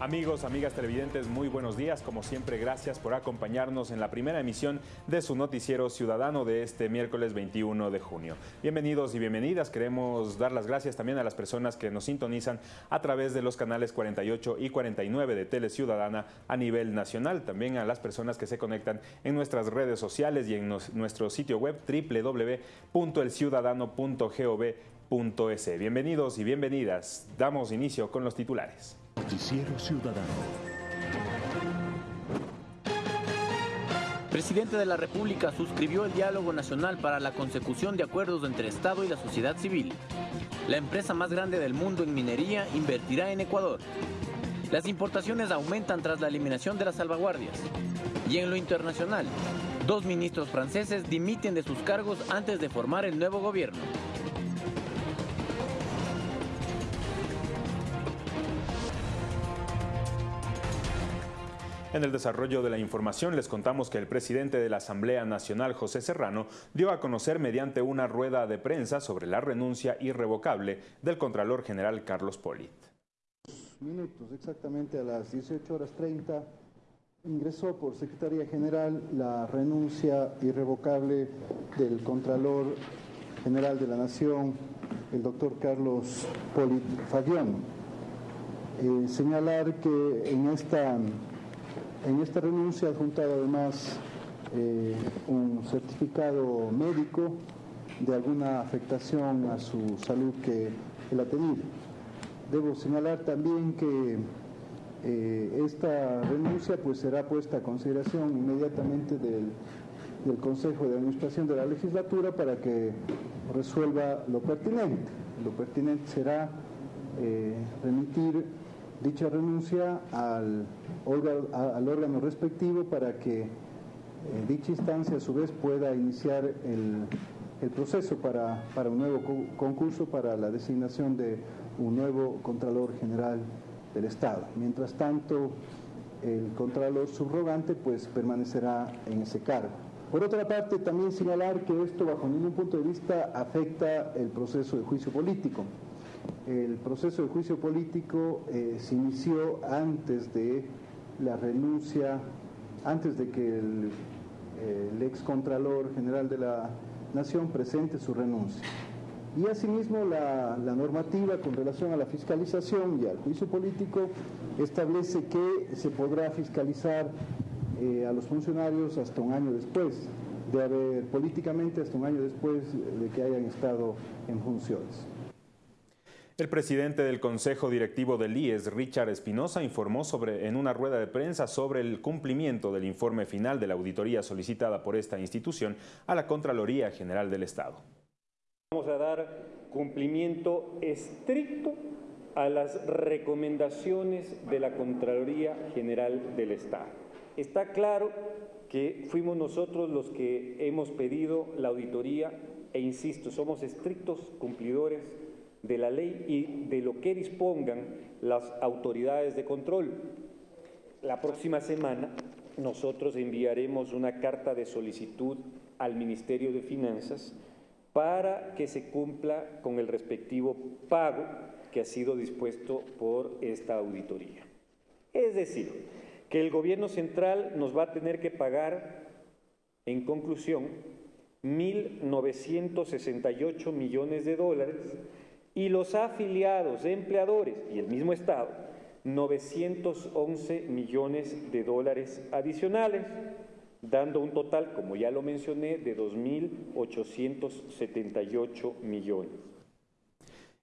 Amigos, amigas televidentes, muy buenos días. Como siempre, gracias por acompañarnos en la primera emisión de su noticiero ciudadano de este miércoles 21 de junio. Bienvenidos y bienvenidas. Queremos dar las gracias también a las personas que nos sintonizan a través de los canales 48 y 49 de Tele Ciudadana a nivel nacional. También a las personas que se conectan en nuestras redes sociales y en nuestro sitio web www.elciudadano.gov.es. Bienvenidos y bienvenidas. Damos inicio con los titulares. Noticiero Ciudadano. Presidente de la República suscribió el diálogo nacional para la consecución de acuerdos entre Estado y la sociedad civil. La empresa más grande del mundo en minería invertirá en Ecuador. Las importaciones aumentan tras la eliminación de las salvaguardias. Y en lo internacional, dos ministros franceses dimiten de sus cargos antes de formar el nuevo gobierno. En el desarrollo de la información les contamos que el presidente de la Asamblea Nacional, José Serrano, dio a conocer mediante una rueda de prensa sobre la renuncia irrevocable del Contralor General Carlos Polit. Minutos, exactamente a las 18 horas 30, ingresó por Secretaría General la renuncia irrevocable del Contralor General de la Nación, el doctor Carlos Polit Fabián. Eh, señalar que en esta en esta renuncia ha adjuntado además eh, un certificado médico de alguna afectación a su salud que él ha tenido. Debo señalar también que eh, esta renuncia pues será puesta a consideración inmediatamente del, Consejo de Administración de la Legislatura para que resuelva lo pertinente. Lo pertinente será eh, remitir dicha renuncia al órgano, respectivo para que eh, dicha instancia a su vez pueda iniciar el, proceso para, un nuevo concurso para la designación de un nuevo Contralor General del Estado. Mientras tanto, el Contralor subrogante pues permanecerá en ese cargo. Por otra parte, también señalar que esto bajo ningún punto de vista afecta el proceso de juicio político el proceso de juicio político eh, se inició antes de la renuncia, antes de que el, ex contralor general de la Nación presente su renuncia. Y asimismo la, normativa con relación a la fiscalización y al juicio político establece que se podrá fiscalizar eh, a los funcionarios hasta un año después de haber, políticamente hasta un año después de que hayan estado en funciones. El presidente del Consejo Directivo del IES, Richard Espinosa, informó sobre, en una rueda de prensa sobre el cumplimiento del informe final de la auditoría solicitada por esta institución a la Contraloría General del Estado. Vamos a dar cumplimiento estricto a las recomendaciones de la Contraloría General del Estado. Está claro que fuimos nosotros los que hemos pedido la auditoría e insisto, somos estrictos cumplidores de la ley y de lo que dispongan las autoridades de control. La próxima semana nosotros enviaremos una carta de solicitud al Ministerio de Finanzas para que se cumpla con el respectivo pago que ha sido dispuesto por esta auditoría. Es decir, que el gobierno central nos va a tener que pagar, en conclusión, 1.968 millones de dólares y los afiliados, empleadores y el mismo Estado, 911 millones de dólares adicionales, dando un total, como ya lo mencioné, de 2.878 millones.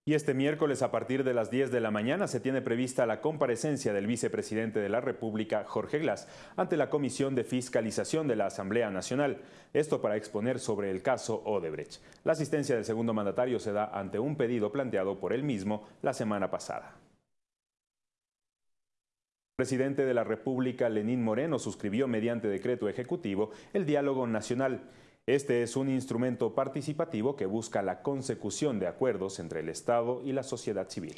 Y este miércoles a partir de las 10 de la mañana se tiene prevista la comparecencia del vicepresidente de la República, Jorge Glass, ante la Comisión de Fiscalización de la Asamblea Nacional. Esto para exponer sobre el caso Odebrecht. La asistencia del segundo mandatario se da ante un pedido planteado por él mismo la semana pasada. El presidente de la República, Lenín Moreno, suscribió mediante decreto ejecutivo el diálogo nacional. Este es un instrumento participativo que busca la consecución de acuerdos entre el Estado y la sociedad civil.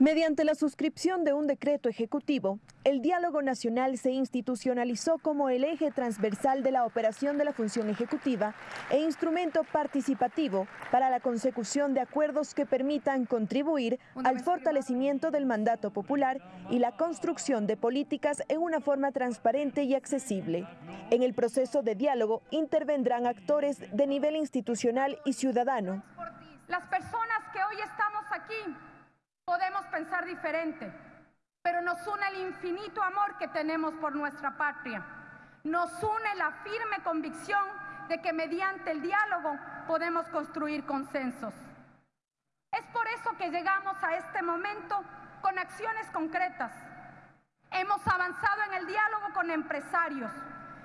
Mediante la suscripción de un decreto ejecutivo, el diálogo nacional se institucionalizó como el eje transversal de la operación de la función ejecutiva e instrumento participativo para la consecución de acuerdos que permitan contribuir al fortalecimiento del mandato popular y la construcción de políticas en una forma transparente y accesible. En el proceso de diálogo intervendrán actores de nivel institucional y ciudadano. Las personas que hoy estamos aquí Podemos pensar diferente, pero nos une el infinito amor que tenemos por nuestra patria. Nos une la firme convicción de que mediante el diálogo podemos construir consensos. Es por eso que llegamos a este momento con acciones concretas. Hemos avanzado en el diálogo con empresarios,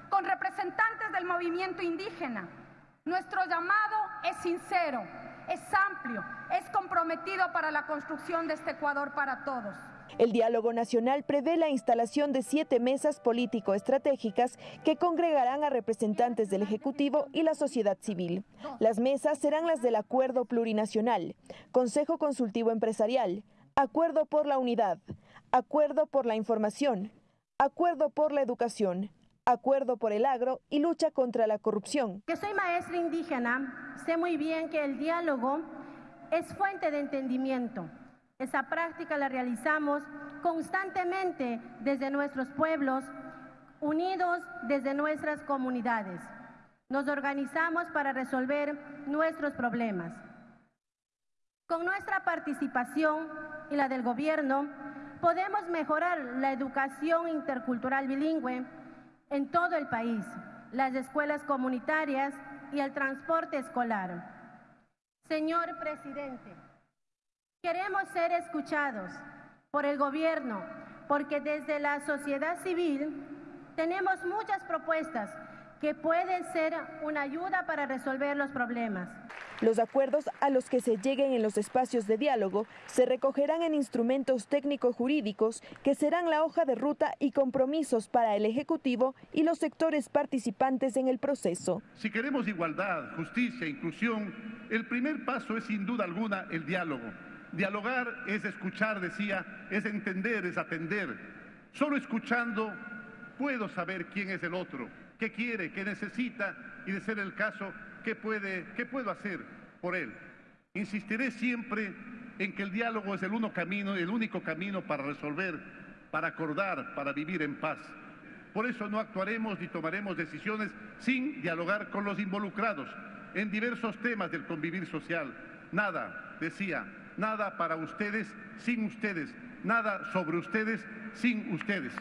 con representantes del movimiento indígena. Nuestro llamado es sincero, es amplio, es comprometido para la construcción de este Ecuador para todos. El diálogo nacional prevé la instalación de siete mesas político-estratégicas que congregarán a representantes del Ejecutivo y la sociedad civil. Las mesas serán las del Acuerdo Plurinacional, Consejo Consultivo Empresarial, Acuerdo por la Unidad, Acuerdo por la Información, Acuerdo por la Educación, acuerdo por el agro y lucha contra la corrupción. Que soy maestra indígena, sé muy bien que el diálogo es fuente de entendimiento. Esa práctica la realizamos constantemente desde nuestros pueblos, unidos desde nuestras comunidades. Nos organizamos para resolver nuestros problemas. Con nuestra participación y la del gobierno, podemos mejorar la educación intercultural bilingüe, en todo el país, las escuelas comunitarias y el transporte escolar. Señor presidente, queremos ser escuchados por el gobierno porque desde la sociedad civil tenemos muchas propuestas que pueden ser una ayuda para resolver los problemas. Los acuerdos a los que se lleguen en los espacios de diálogo se recogerán en instrumentos técnico-jurídicos que serán la hoja de ruta y compromisos para el Ejecutivo y los sectores participantes en el proceso. Si queremos igualdad, justicia, inclusión, el primer paso es sin duda alguna el diálogo. Dialogar es escuchar, decía, es entender, es atender. Solo escuchando puedo saber quién es el otro qué quiere, qué necesita y de ser el caso, qué, puede, qué puedo hacer por él. Insistiré siempre en que el diálogo es el, uno camino, el único camino para resolver, para acordar, para vivir en paz. Por eso no actuaremos ni tomaremos decisiones sin dialogar con los involucrados en diversos temas del convivir social. Nada, decía, nada para ustedes sin ustedes, nada sobre ustedes sin ustedes.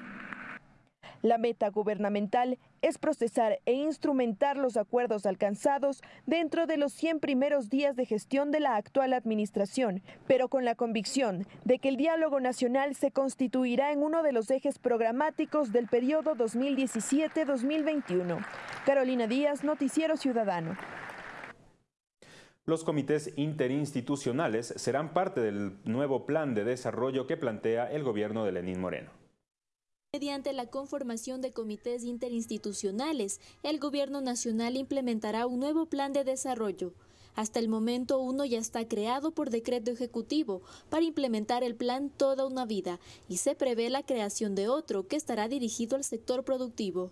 La meta gubernamental es procesar e instrumentar los acuerdos alcanzados dentro de los 100 primeros días de gestión de la actual administración, pero con la convicción de que el diálogo nacional se constituirá en uno de los ejes programáticos del periodo 2017-2021. Carolina Díaz, Noticiero Ciudadano. Los comités interinstitucionales serán parte del nuevo plan de desarrollo que plantea el gobierno de Lenín Moreno. Mediante la conformación de comités interinstitucionales, el Gobierno Nacional implementará un nuevo plan de desarrollo. Hasta el momento uno ya está creado por decreto ejecutivo para implementar el plan Toda una vida y se prevé la creación de otro que estará dirigido al sector productivo.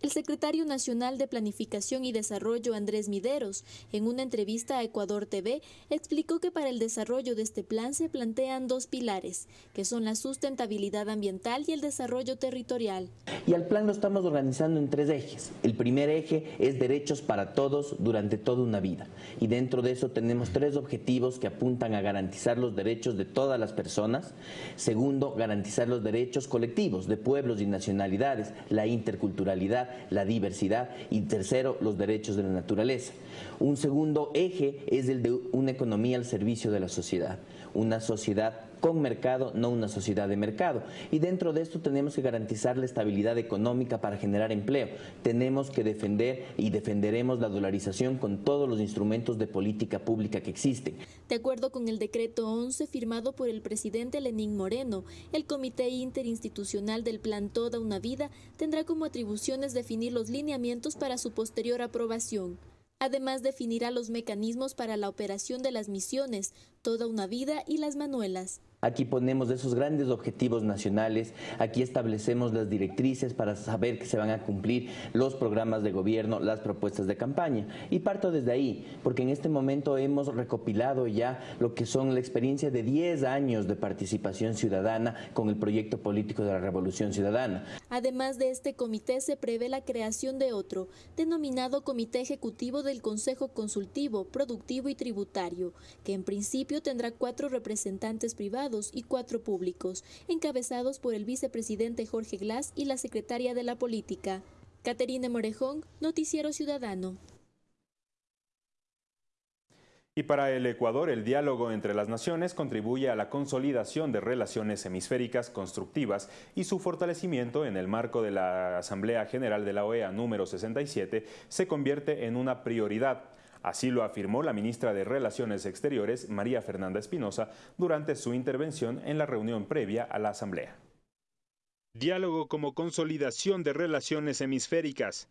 El secretario nacional de Planificación y Desarrollo, Andrés Mideros, en una entrevista a Ecuador TV, explicó que para el desarrollo de este plan se plantean dos pilares, que son la sustentabilidad ambiental y el desarrollo territorial. Y al plan lo estamos organizando en tres ejes. El primer eje es derechos para todos durante toda una vida. Y dentro de eso tenemos tres objetivos que apuntan a garantizar los derechos de todas las personas. Segundo, garantizar los derechos colectivos de pueblos y nacionalidades, la interculturalidad la diversidad y tercero, los derechos de la naturaleza. Un segundo eje es el de una economía al servicio de la sociedad, una sociedad con mercado, no una sociedad de mercado. Y dentro de esto tenemos que garantizar la estabilidad económica para generar empleo. Tenemos que defender y defenderemos la dolarización con todos los instrumentos de política pública que existen. De acuerdo con el decreto 11 firmado por el presidente Lenín Moreno, el Comité Interinstitucional del Plan Toda una Vida tendrá como atribuciones definir los lineamientos para su posterior aprobación. Además, definirá los mecanismos para la operación de las misiones, toda una vida y las manuelas. Aquí ponemos esos grandes objetivos nacionales, aquí establecemos las directrices para saber que se van a cumplir los programas de gobierno, las propuestas de campaña. Y parto desde ahí, porque en este momento hemos recopilado ya lo que son la experiencia de 10 años de participación ciudadana con el proyecto político de la Revolución Ciudadana. Además de este comité se prevé la creación de otro, denominado Comité Ejecutivo del Consejo Consultivo, Productivo y Tributario, que en principio tendrá cuatro representantes privados y cuatro públicos, encabezados por el vicepresidente Jorge Glass y la secretaria de la Política. Caterina Morejón, Noticiero Ciudadano. Y para el Ecuador, el diálogo entre las naciones contribuye a la consolidación de relaciones hemisféricas constructivas y su fortalecimiento en el marco de la Asamblea General de la OEA número 67 se convierte en una prioridad. Así lo afirmó la ministra de Relaciones Exteriores, María Fernanda Espinosa, durante su intervención en la reunión previa a la Asamblea. Diálogo como consolidación de relaciones hemisféricas.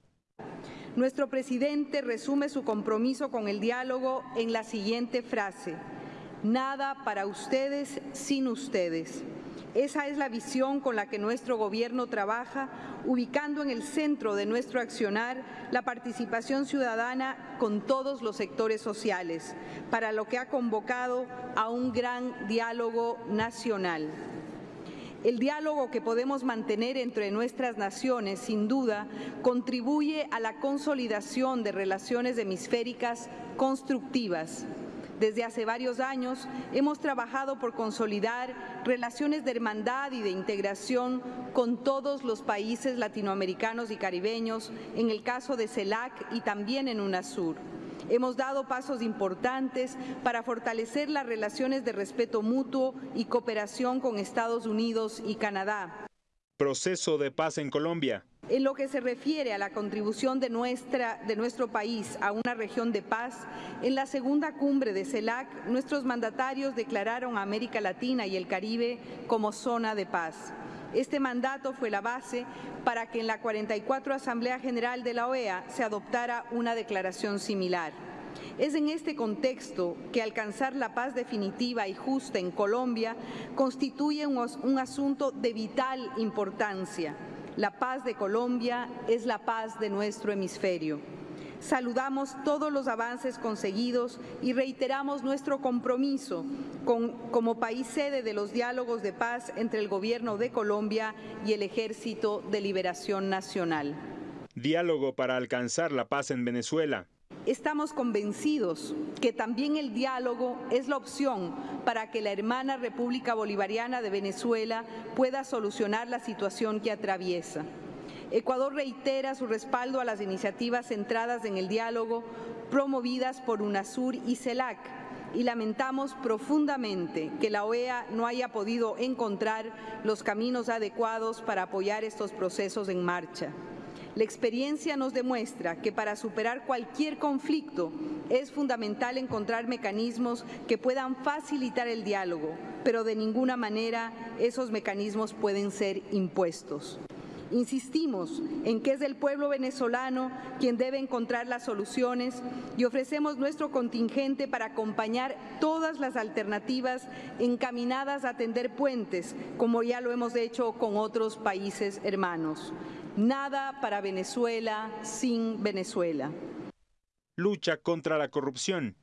Nuestro presidente resume su compromiso con el diálogo en la siguiente frase. Nada para ustedes sin ustedes. Esa es la visión con la que nuestro gobierno trabaja, ubicando en el centro de nuestro accionar la participación ciudadana con todos los sectores sociales, para lo que ha convocado a un gran diálogo nacional. El diálogo que podemos mantener entre nuestras naciones, sin duda, contribuye a la consolidación de relaciones hemisféricas constructivas desde hace varios años hemos trabajado por consolidar relaciones de hermandad y de integración con todos los países latinoamericanos y caribeños, en el caso de CELAC y también en UNASUR. Hemos dado pasos importantes para fortalecer las relaciones de respeto mutuo y cooperación con Estados Unidos y Canadá. Proceso de paz en Colombia. En lo que se refiere a la contribución de, nuestra, de nuestro país a una región de paz, en la segunda cumbre de CELAC, nuestros mandatarios declararon a América Latina y el Caribe como zona de paz. Este mandato fue la base para que en la 44 Asamblea General de la OEA se adoptara una declaración similar. Es en este contexto que alcanzar la paz definitiva y justa en Colombia constituye un, un asunto de vital importancia la paz de Colombia es la paz de nuestro hemisferio. Saludamos todos los avances conseguidos y reiteramos nuestro compromiso como país sede de los diálogos de paz entre el Gobierno de Colombia y el Ejército de Liberación Nacional. Diálogo para alcanzar la paz en Venezuela. Estamos convencidos que también el diálogo es la opción para que la hermana República Bolivariana de Venezuela pueda solucionar la situación que atraviesa. Ecuador reitera su respaldo a las iniciativas centradas en el diálogo promovidas por UNASUR y CELAC y lamentamos profundamente que la OEA no haya podido encontrar los caminos adecuados para apoyar estos procesos en marcha. La experiencia nos demuestra que para superar cualquier conflicto es fundamental encontrar mecanismos que puedan facilitar el diálogo, pero de ninguna manera esos mecanismos pueden ser impuestos. Insistimos en que es el pueblo venezolano quien debe encontrar las soluciones y ofrecemos nuestro contingente para acompañar todas las alternativas encaminadas a tender puentes, como ya lo hemos hecho con otros países hermanos. Nada para Venezuela sin Venezuela. Lucha contra la corrupción.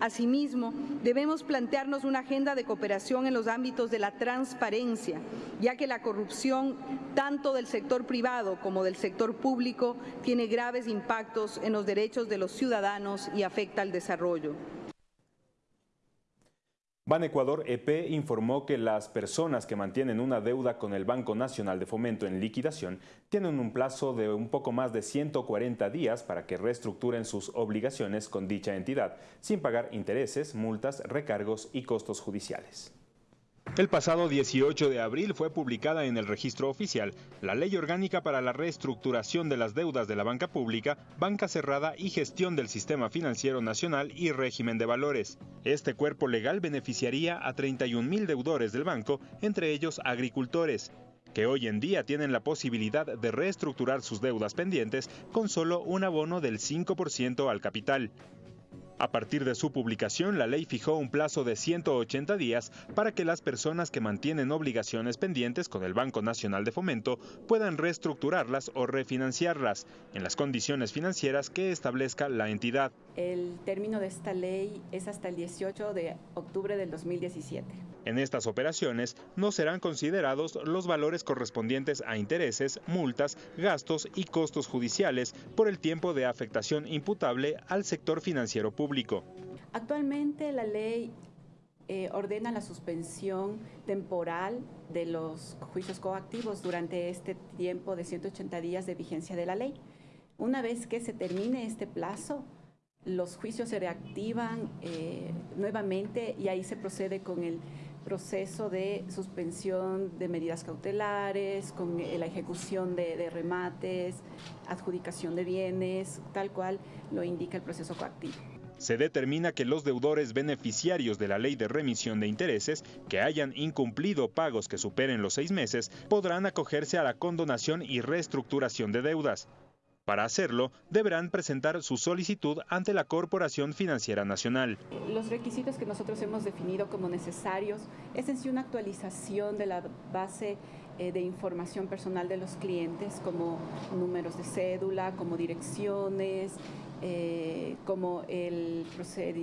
Asimismo, debemos plantearnos una agenda de cooperación en los ámbitos de la transparencia, ya que la corrupción, tanto del sector privado como del sector público, tiene graves impactos en los derechos de los ciudadanos y afecta al desarrollo. Ban Ecuador EP informó que las personas que mantienen una deuda con el Banco Nacional de Fomento en liquidación tienen un plazo de un poco más de 140 días para que reestructuren sus obligaciones con dicha entidad, sin pagar intereses, multas, recargos y costos judiciales. El pasado 18 de abril fue publicada en el registro oficial la Ley Orgánica para la Reestructuración de las Deudas de la Banca Pública, Banca Cerrada y Gestión del Sistema Financiero Nacional y Régimen de Valores. Este cuerpo legal beneficiaría a 31 mil deudores del banco, entre ellos agricultores, que hoy en día tienen la posibilidad de reestructurar sus deudas pendientes con solo un abono del 5% al capital. A partir de su publicación, la ley fijó un plazo de 180 días para que las personas que mantienen obligaciones pendientes con el Banco Nacional de Fomento puedan reestructurarlas o refinanciarlas en las condiciones financieras que establezca la entidad. El término de esta ley es hasta el 18 de octubre del 2017. En estas operaciones no serán considerados los valores correspondientes a intereses, multas, gastos y costos judiciales por el tiempo de afectación imputable al sector financiero público. Actualmente la ley eh, ordena la suspensión temporal de los juicios coactivos durante este tiempo de 180 días de vigencia de la ley. Una vez que se termine este plazo, los juicios se reactivan eh, nuevamente y ahí se procede con el proceso de suspensión de medidas cautelares, con la ejecución de, remates, adjudicación de bienes, tal cual lo indica el proceso coactivo. Se determina que los deudores beneficiarios de la ley de remisión de intereses que hayan incumplido pagos que superen los seis meses podrán acogerse a la condonación y reestructuración de deudas. Para hacerlo, deberán presentar su solicitud ante la Corporación Financiera Nacional. Los requisitos que nosotros hemos definido como necesarios es en sí una actualización de la base eh, de información personal de los clientes, como números de cédula, como direcciones, eh, como el,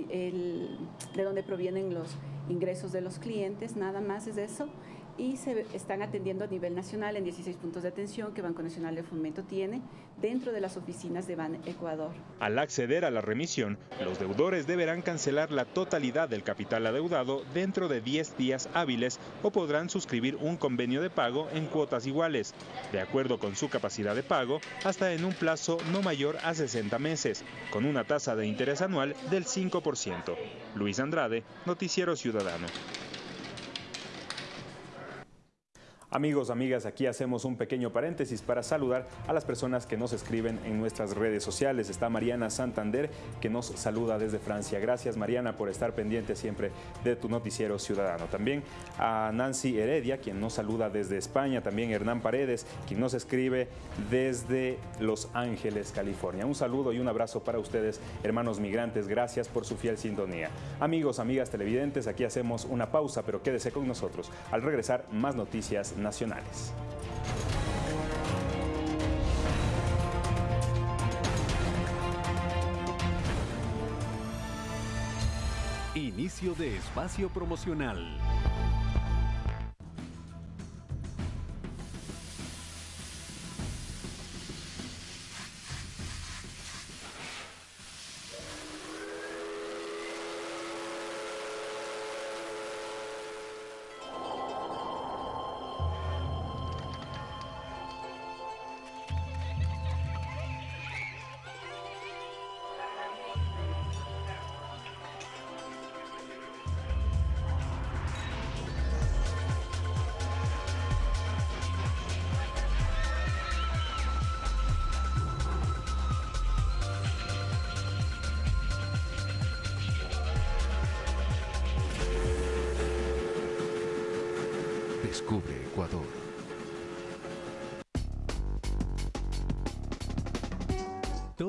el, de dónde provienen los ingresos de los clientes, nada más es eso y se están atendiendo a nivel nacional en 16 puntos de atención que Banco Nacional de Fomento tiene dentro de las oficinas de Ban Ecuador. Al acceder a la remisión, los deudores deberán cancelar la totalidad del capital adeudado dentro de 10 días hábiles o podrán suscribir un convenio de pago en cuotas iguales, de acuerdo con su capacidad de pago, hasta en un plazo no mayor a 60 meses, con una tasa de interés anual del 5%. Luis Andrade, Noticiero Ciudadano. Amigos, amigas, aquí hacemos un pequeño paréntesis para saludar a las personas que nos escriben en nuestras redes sociales. Está Mariana Santander que nos saluda desde Francia. Gracias Mariana por estar pendiente siempre de tu noticiero ciudadano. También a Nancy Heredia quien nos saluda desde España. También Hernán Paredes quien nos escribe desde Los Ángeles, California. Un saludo y un abrazo para ustedes, hermanos migrantes. Gracias por su fiel sintonía. Amigos, amigas televidentes, aquí hacemos una pausa, pero quédese con nosotros. Al regresar, más noticias nacionales. Inicio de espacio promocional.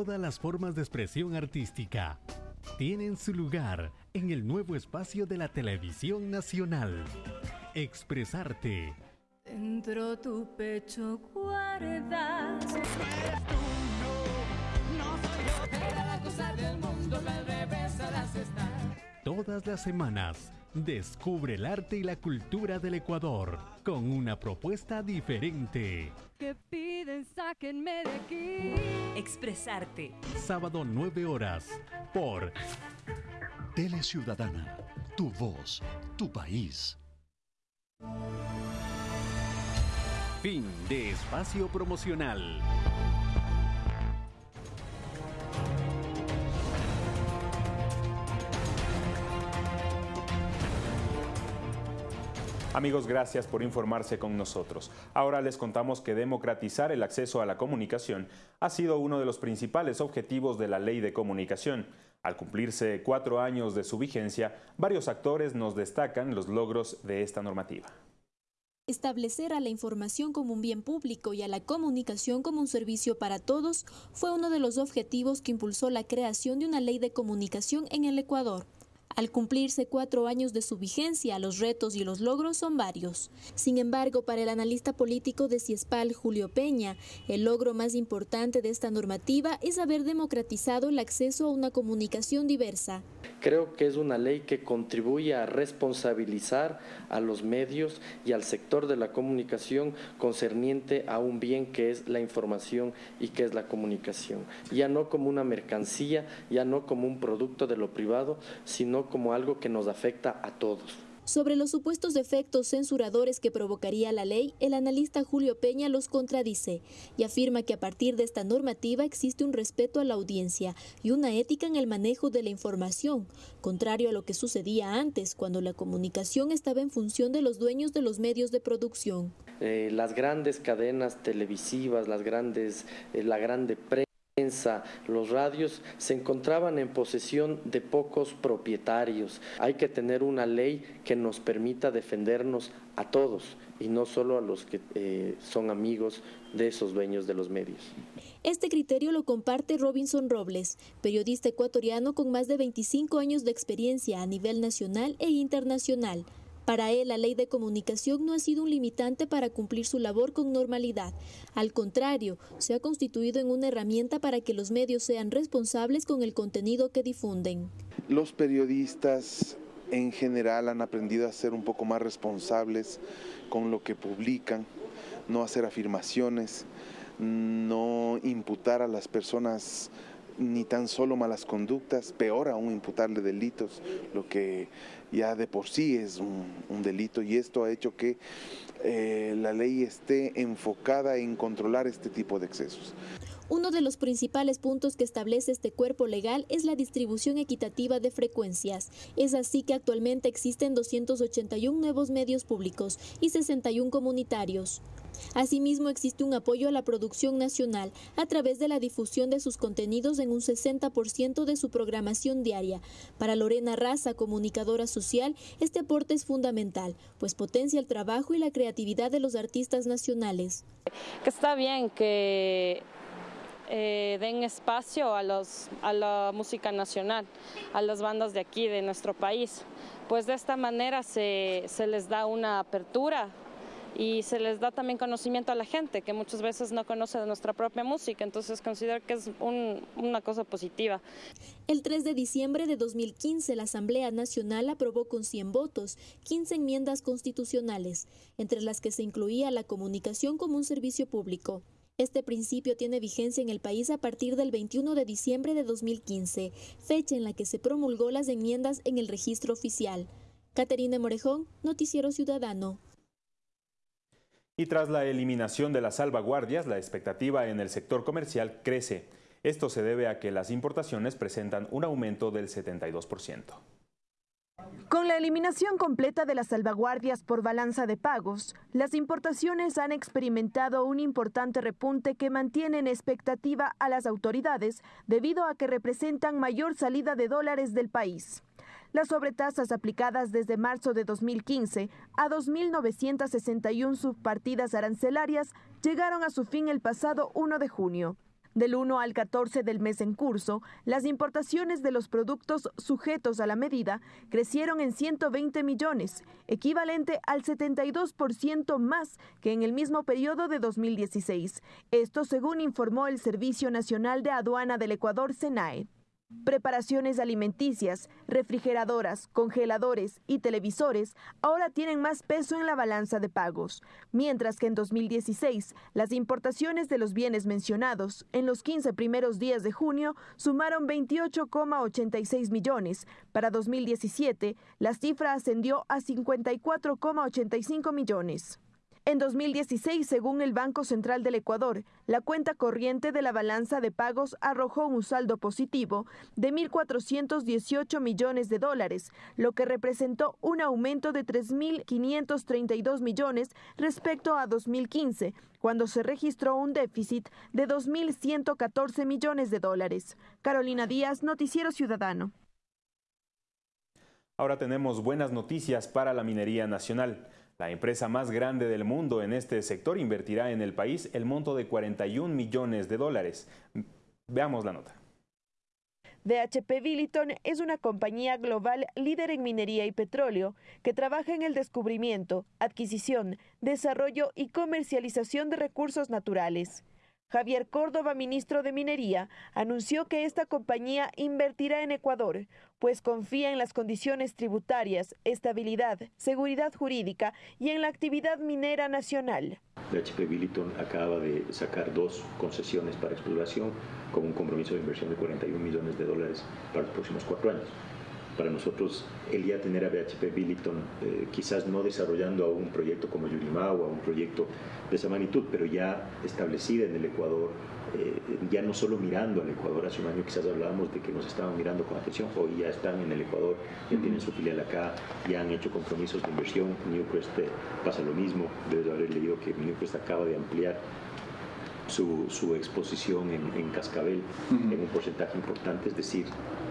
Todas las formas de expresión artística tienen su lugar en el nuevo espacio de la televisión nacional. Expresarte. Dentro tu pecho guardas. Todas las semanas Descubre el arte y la cultura del Ecuador con una propuesta diferente. Que piden, sáquenme de aquí. Expresarte. Sábado 9 horas por Tele Ciudadana. Tu voz, tu país. Fin de espacio promocional. Amigos, gracias por informarse con nosotros. Ahora les contamos que democratizar el acceso a la comunicación ha sido uno de los principales objetivos de la Ley de Comunicación. Al cumplirse cuatro años de su vigencia, varios actores nos destacan los logros de esta normativa. Establecer a la información como un bien público y a la comunicación como un servicio para todos fue uno de los objetivos que impulsó la creación de una ley de comunicación en el Ecuador. Al cumplirse cuatro años de su vigencia, los retos y los logros son varios. Sin embargo, para el analista político de Ciespal, Julio Peña, el logro más importante de esta normativa es haber democratizado el acceso a una comunicación diversa. Creo que es una ley que contribuye a responsabilizar a los medios y al sector de la comunicación concerniente a un bien que es la información y que es la comunicación. Ya no como una mercancía, ya no como un producto de lo privado, sino como algo que nos afecta a todos. Sobre los supuestos efectos censuradores que provocaría la ley, el analista Julio Peña los contradice y afirma que a partir de esta normativa existe un respeto a la audiencia y una ética en el manejo de la información, contrario a lo que sucedía antes, cuando la comunicación estaba en función de los dueños de los medios de producción. Eh, las grandes cadenas televisivas, las grandes, eh, la grande prensa, los radios se encontraban en posesión de pocos propietarios. Hay que tener una ley que nos permita defendernos a todos y no solo a los que eh, son amigos de esos dueños de los medios. Este criterio lo comparte Robinson Robles, periodista ecuatoriano con más de 25 años de experiencia a nivel nacional e internacional. Para él, la ley de comunicación no ha sido un limitante para cumplir su labor con normalidad. Al contrario, se ha constituido en una herramienta para que los medios sean responsables con el contenido que difunden. Los periodistas en general han aprendido a ser un poco más responsables con lo que publican, no hacer afirmaciones, no imputar a las personas ni tan solo malas conductas, peor aún imputarle delitos, lo que ya de por sí es un, delito y esto ha hecho que eh, la ley esté enfocada en controlar este tipo de excesos. Uno de los principales puntos que establece este cuerpo legal es la distribución equitativa de frecuencias. Es así que actualmente existen 281 nuevos medios públicos y 61 comunitarios. Asimismo, existe un apoyo a la producción nacional a través de la difusión de sus contenidos en un 60% de su programación diaria. Para Lorena Raza, comunicadora social, este aporte es fundamental, pues potencia el trabajo y la creatividad de los artistas nacionales. está bien que eh, den espacio a, los, a la música nacional, a las bandas de aquí, de nuestro país. Pues de esta manera se, se les da una apertura y se les da también conocimiento a la gente que muchas veces no conoce de nuestra propia música, entonces considero que es una cosa positiva. El 3 de diciembre de 2015 la Asamblea Nacional aprobó con 100 votos 15 enmiendas constitucionales, entre las que se incluía la comunicación como un servicio público. Este principio tiene vigencia en el país a partir del 21 de diciembre de 2015, fecha en la que se promulgó las enmiendas en el registro oficial. Caterina Morejón, Noticiero Ciudadano. Y tras la eliminación de las salvaguardias, la expectativa en el sector comercial crece. Esto se debe a que las importaciones presentan un aumento del 72%. Con la eliminación completa de las salvaguardias por balanza de pagos, las importaciones han experimentado un importante repunte que mantiene en expectativa a las autoridades debido a que representan mayor salida de dólares del país. Las sobretasas aplicadas desde marzo de 2015 a 2.961 subpartidas arancelarias llegaron a su fin el pasado 1 de junio. Del 1 al 14 del mes en curso, las importaciones de los productos sujetos a la medida crecieron en 120 millones, equivalente al 72% más que en el mismo periodo de 2016. Esto según informó el Servicio Nacional de Aduana del Ecuador, SENAE. Preparaciones alimenticias, refrigeradoras, congeladores y televisores ahora tienen más peso en la balanza de pagos, mientras que en 2016 las importaciones de los bienes mencionados en los 15 primeros días de junio sumaron 28,86 millones. Para 2017 la cifra ascendió a 54,85 millones. En 2016, según el Banco Central del Ecuador, la cuenta corriente de la balanza de pagos arrojó un saldo positivo de 1.418 millones de dólares, lo que representó un aumento de 3.532 millones respecto a 2015, cuando se registró un déficit de 2.114 millones de dólares. Carolina Díaz, Noticiero Ciudadano. Ahora tenemos buenas noticias para la minería nacional. La empresa más grande del mundo en este sector invertirá en el país el monto de 41 millones de dólares. Veamos la nota. BHP Billiton es una compañía global líder en minería y petróleo que trabaja en el descubrimiento, adquisición, desarrollo y comercialización de recursos naturales. Javier Córdoba, ministro de Minería, anunció que esta compañía invertirá en Ecuador, pues confía en las condiciones tributarias, estabilidad, seguridad jurídica y en la actividad minera nacional. HP Billiton acaba de sacar dos concesiones para exploración con un compromiso de inversión de 41 millones de dólares para los próximos cuatro años para nosotros el ya tener a BHP Billiton, eh, quizás no desarrollando a un proyecto como Yurimau a un proyecto de esa magnitud, pero ya establecida en el Ecuador, eh, ya no solo mirando al Ecuador, hace un año quizás hablábamos de que nos estaban mirando con atención, hoy ya están en el Ecuador, ya tienen su filial acá, ya han hecho compromisos de inversión, Newcrest eh, pasa lo mismo, debes haber leído que Newcrest acaba de ampliar su, su, exposición en, en Cascabel en un porcentaje importante, es decir,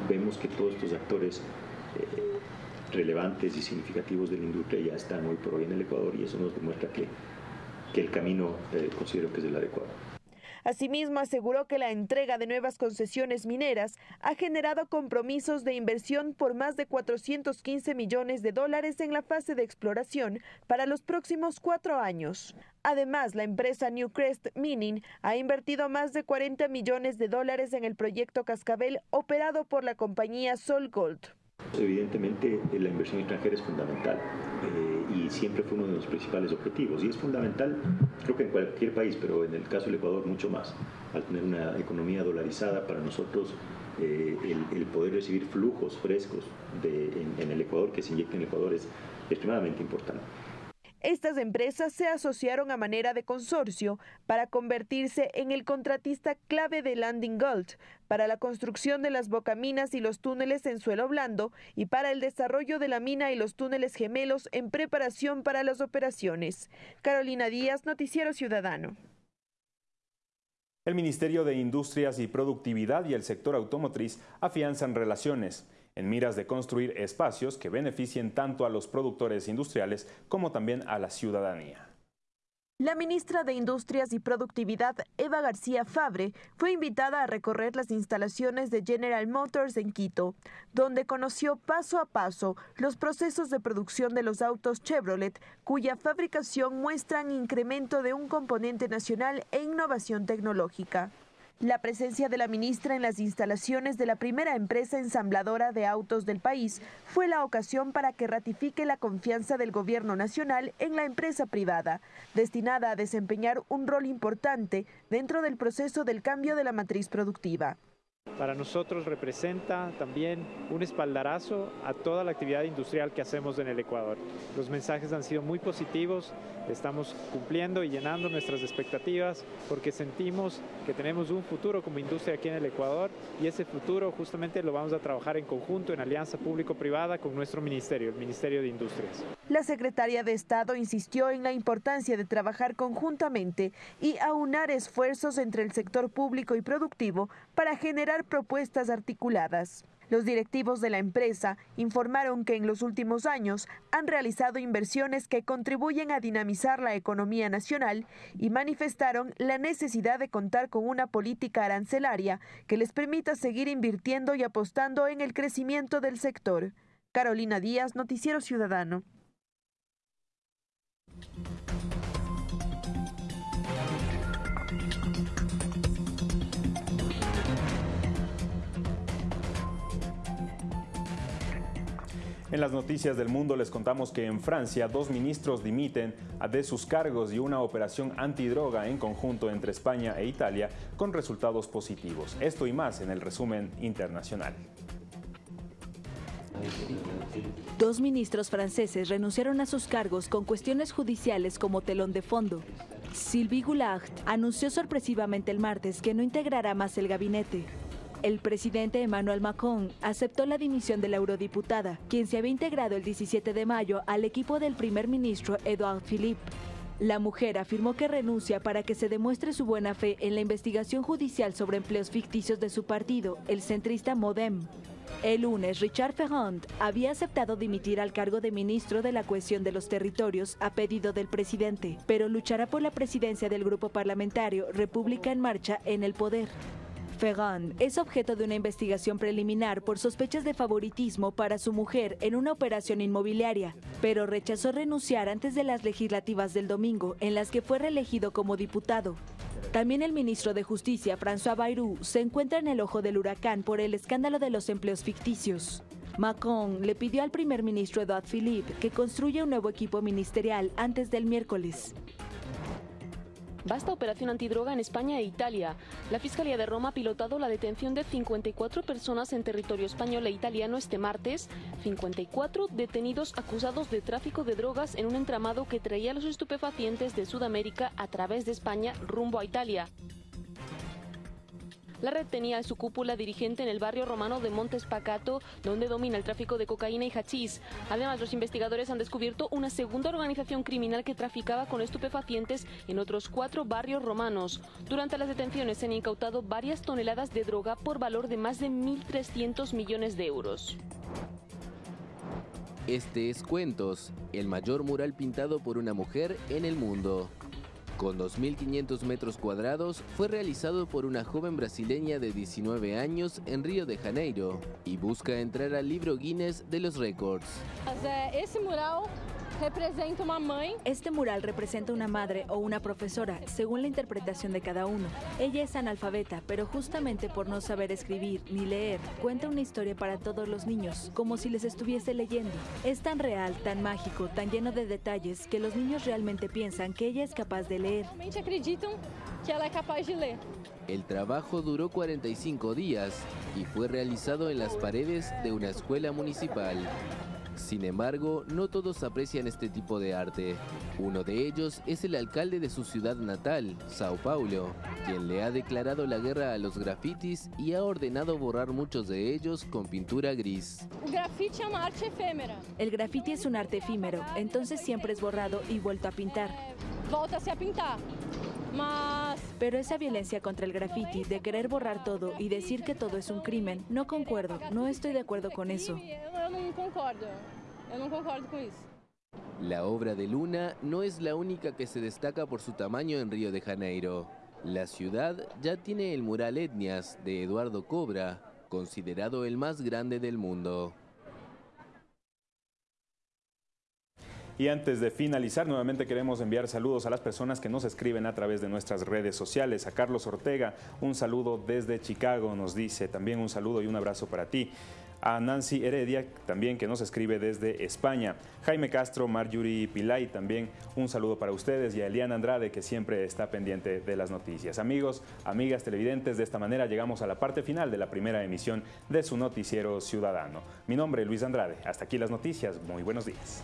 vemos que todos estos actores eh, relevantes y significativos de la industria ya están hoy por hoy en el Ecuador y eso nos demuestra que, que el camino eh, considero que es el adecuado. Asimismo, aseguró que la entrega de nuevas concesiones mineras ha generado compromisos de inversión por más de 415 millones de dólares en la fase de exploración para los próximos cuatro años. Además, la empresa Newcrest Mining ha invertido más de 40 millones de dólares en el proyecto Cascabel operado por la compañía SolGold. Evidentemente, la inversión extranjera es fundamental eh, y siempre fue uno de los principales objetivos. Y es fundamental, creo que en cualquier país, pero en el caso del Ecuador mucho más. Al tener una economía dolarizada, para nosotros eh, el, poder recibir flujos frescos de, en, en, el Ecuador, que se inyecten en el Ecuador, es extremadamente importante. Estas empresas se asociaron a manera de consorcio para convertirse en el contratista clave de Landing Gold para la construcción de las bocaminas y los túneles en suelo blando y para el desarrollo de la mina y los túneles gemelos en preparación para las operaciones. Carolina Díaz, Noticiero Ciudadano. El Ministerio de Industrias y Productividad y el sector automotriz afianzan relaciones en miras de construir espacios que beneficien tanto a los productores industriales como también a la ciudadanía. La ministra de Industrias y Productividad, Eva García Fabre, fue invitada a recorrer las instalaciones de General Motors en Quito, donde conoció paso a paso los procesos de producción de los autos Chevrolet, cuya fabricación muestran incremento de un componente nacional e innovación tecnológica. La presencia de la ministra en las instalaciones de la primera empresa ensambladora de autos del país fue la ocasión para que ratifique la confianza del gobierno nacional en la empresa privada, destinada a desempeñar un rol importante dentro del proceso del cambio de la matriz productiva. Para nosotros representa también un espaldarazo a toda la actividad industrial que hacemos en el Ecuador. Los mensajes han sido muy positivos, estamos cumpliendo y llenando nuestras expectativas porque sentimos que tenemos un futuro como industria aquí en el Ecuador y ese futuro justamente lo vamos a trabajar en conjunto en alianza público-privada con nuestro ministerio, el Ministerio de Industrias. La secretaria de Estado insistió en la importancia de trabajar conjuntamente y aunar esfuerzos entre el sector público y productivo para generar propuestas articuladas. Los directivos de la empresa informaron que en los últimos años han realizado inversiones que contribuyen a dinamizar la economía nacional y manifestaron la necesidad de contar con una política arancelaria que les permita seguir invirtiendo y apostando en el crecimiento del sector. Carolina Díaz, Noticiero Ciudadano. En las noticias del mundo les contamos que en Francia dos ministros dimiten de sus cargos y una operación antidroga en conjunto entre España e Italia con resultados positivos. Esto y más en el resumen internacional. Dos ministros franceses renunciaron a sus cargos con cuestiones judiciales como telón de fondo. Sylvie Goulart anunció sorpresivamente el martes que no integrará más el gabinete. El presidente Emmanuel Macron aceptó la dimisión de la eurodiputada, quien se había integrado el 17 de mayo al equipo del primer ministro Edouard Philippe. La mujer afirmó que renuncia para que se demuestre su buena fe en la investigación judicial sobre empleos ficticios de su partido, el centrista Modem. El lunes, Richard Ferrand había aceptado dimitir al cargo de ministro de la cohesión de los territorios a pedido del presidente, pero luchará por la presidencia del grupo parlamentario República en Marcha en el poder. Ferrand es objeto de una investigación preliminar por sospechas de favoritismo para su mujer en una operación inmobiliaria, pero rechazó renunciar antes de las legislativas del domingo, en las que fue reelegido como diputado. También el ministro de Justicia, François Bayrou, se encuentra en el ojo del huracán por el escándalo de los empleos ficticios. Macron le pidió al primer ministro Edouard Philippe que construya un nuevo equipo ministerial antes del miércoles. Basta operación antidroga en España e Italia. La Fiscalía de Roma ha pilotado la detención de 54 personas en territorio español e italiano este martes. 54 detenidos acusados de tráfico de drogas en un entramado que traía los estupefacientes de Sudamérica a través de España rumbo a Italia. La red tenía su cúpula dirigente en el barrio romano de Montes Pacato, donde domina el tráfico de cocaína y hachís. Además, los investigadores han descubierto una segunda organización criminal que traficaba con estupefacientes en otros cuatro barrios romanos. Durante las detenciones se han incautado varias toneladas de droga por valor de más de 1.300 millones de euros. Este es Cuentos, el mayor mural pintado por una mujer en el mundo. Con 2.500 metros cuadrados, fue realizado por una joven brasileña de 19 años en Río de Janeiro y busca entrar al libro Guinness de los récords. Ese mural representa una mãe. Este mural representa una madre o una profesora, según la interpretación de cada uno. Ella es analfabeta, pero justamente por no saber escribir ni leer, cuenta una historia para todos los niños, como si les estuviese leyendo. Es tan real, tan mágico, tan lleno de detalles, que los niños realmente piensan que ella es capaz de leer. Realmente acreditam que ela é capaz de ler. El trabajo duró 45 días y fue realizado en las paredes de una escuela municipal. Sin embargo, no todos aprecian este tipo de arte. Uno de ellos es el alcalde de su ciudad natal, Sao Paulo, quien le ha declarado la guerra a los grafitis y ha ordenado borrar muchos de ellos con pintura gris. El graffiti es un arte efímero, entonces siempre es borrado y vuelto a pintar. Volta-se a pintar. Pero esa violencia contra el graffiti, de querer borrar todo y decir que todo es un crimen, no concuerdo, no estoy de acuerdo con eso. Eu, não concordo. Eu não concordo com isso. La obra de Luna no es la única que se destaca por su tamaño en Río de Janeiro. La ciudad ya tiene el mural Etnias de Eduardo Cobra, considerado el más grande del mundo. Y antes de finalizar, nuevamente queremos enviar saludos a las personas que nos escriben a través de nuestras redes sociales. A Carlos Ortega, un saludo desde Chicago, nos dice. También un saludo y un abrazo para ti. A Nancy Heredia, también que nos escribe desde España. Jaime Castro, Marjorie Pilay, también un saludo para ustedes. Y a Eliana Andrade, que siempre está pendiente de las noticias. Amigos, amigas televidentes, de esta manera llegamos a la parte final de la primera emisión de su noticiero ciudadano. Mi nombre es Luis Andrade. Hasta aquí las noticias. Muy buenos días.